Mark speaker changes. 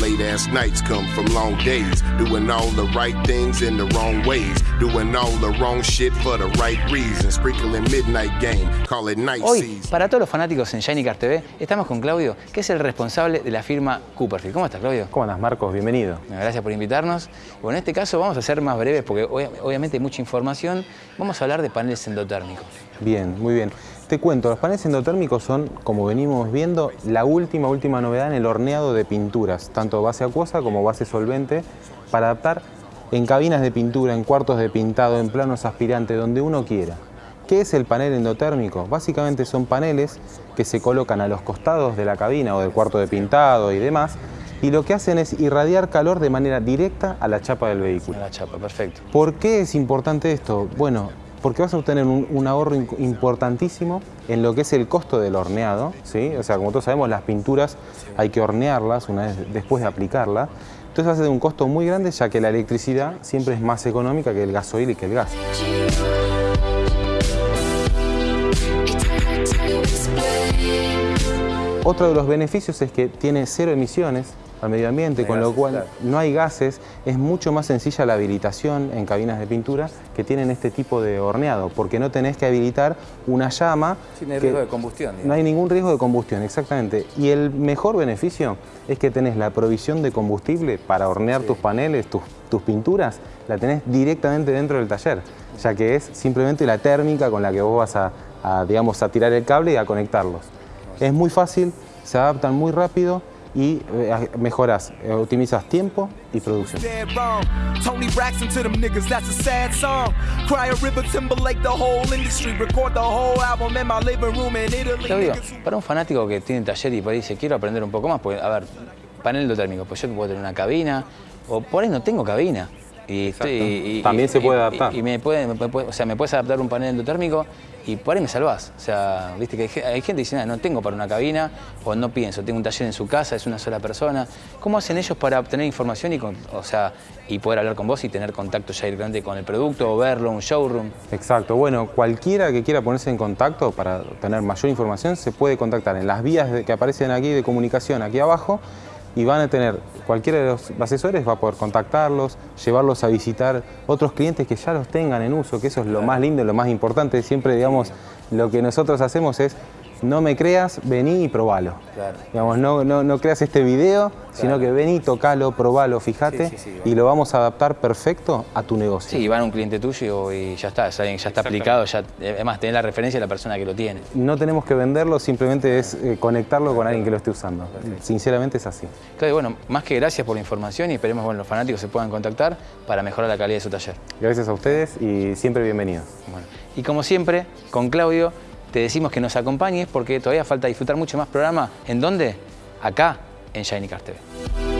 Speaker 1: Late ass nights come from long days, doing all the right things in the wrong ways, doing all the wrong shit for the right reasons, sprinkling midnight game, call it night
Speaker 2: Hoy,
Speaker 1: season.
Speaker 2: para todos los fanáticos en Shinycar TV, estamos con Claudio, que es el responsable de la firma Cooperfield. ¿Cómo estás, Claudio?
Speaker 3: ¿Cómo andas, Marcos? Bienvenido.
Speaker 2: Bueno, Gracias por invitarnos. Bueno, en este caso vamos a ser más breves porque obvia- obviamente hay mucha información. Vamos a hablar de paneles endotérmicos.
Speaker 3: Bien, muy bien. Te cuento, los paneles endotérmicos son, como venimos viendo, la última, última novedad en el horneado de pinturas, tanto base acuosa como base solvente, para adaptar en cabinas de pintura, en cuartos de pintado, en planos aspirantes, donde uno quiera. ¿Qué es el panel endotérmico? Básicamente son paneles que se colocan a los costados de la cabina o del cuarto de pintado y demás, y lo que hacen es irradiar calor de manera directa a la chapa del vehículo.
Speaker 2: A la chapa, perfecto.
Speaker 3: ¿Por qué es importante esto? Bueno, porque vas a obtener un, ahorro importantísimo en lo que es el costo del horneado, ¿sí? O sea, como todos sabemos, las pinturas hay que hornearlas una vez después de aplicarla. Entonces va a ser un costo muy grande ya que la electricidad siempre es más económica que el gasoil y que el gas. Otro de los beneficios es que tiene cero emisiones al medio ambiente, con lo cual
Speaker 2: claro.
Speaker 3: no hay gases, es mucho más sencilla la habilitación en cabinas de pintura que tienen este tipo de horneado, porque no tenés que habilitar una llama.
Speaker 2: Sí, no hay
Speaker 3: que-
Speaker 2: riesgo de combustión, digamos.
Speaker 3: No hay ningún riesgo de combustión, exactamente. Y el mejor beneficio es que tenés la provisión de combustible para hornear tus paneles, tus, tus pinturas, la tenés directamente dentro del taller, ya que es simplemente la térmica con la que vos vas a, a, digamos, a tirar el cable y a conectarlos. Es muy fácil, se adaptan muy rápido y eh, mejoras, eh, optimizas tiempo y producción.
Speaker 4: Niggas who-
Speaker 2: para un fanático que tiene taller y por ahí dice, quiero aprender un poco más, pues, a ver, panel endotérmico, pues yo puedo tener una cabina, o por ahí no tengo cabina. Y estoy- y- y-
Speaker 3: También se puede
Speaker 2: y-
Speaker 3: adaptar.
Speaker 2: Y, me puede, me puede- o sea, me puedes adaptar un panel endotérmico y por ahí me salvás. O sea, viste que hay, ge- hay gente que dice, "Ah, no tengo para una cabina, o no pienso, tengo un taller en su casa, es una sola persona. ¿Cómo hacen ellos para obtener información y, con- o sea, y poder hablar con vos y tener contacto ya directamente con el producto, o verlo, un showroom?
Speaker 3: Exacto, bueno, cualquiera que quiera ponerse en contacto para tener mayor información se puede contactar en las vías de- que aparecen aquí de comunicación aquí abajo y van a tener, cualquiera de los asesores va a poder contactarlos, llevarlos a visitar otros clientes que ya los tengan en uso, que eso es lo más lindo, lo más importante. Siempre, digamos, lo que nosotros hacemos es, no me creas, vení y probalo.
Speaker 2: Claro.
Speaker 3: Digamos, no, no, no creas este video, sino que vení, tocalo, probalo, fíjate
Speaker 2: Sí, sí, sí,
Speaker 3: y lo vamos a adaptar perfecto a tu negocio.
Speaker 2: Sí, van a un cliente tuyo y ya está, ya está aplicado, ya, además tenés la referencia de la persona que lo tiene.
Speaker 3: No tenemos que venderlo, simplemente es eh, conectarlo con alguien que lo esté usando. Sinceramente es así.
Speaker 2: Claudio, bueno, más que gracias por la información y esperemos que bueno, los fanáticos se puedan contactar para mejorar la calidad de su taller.
Speaker 3: Gracias a ustedes y siempre bienvenidos.
Speaker 2: Bueno, y como siempre, con Claudio te decimos que nos acompañes porque todavía falta disfrutar mucho más programa. ¿En dónde? Acá, en Shiny Cars TV.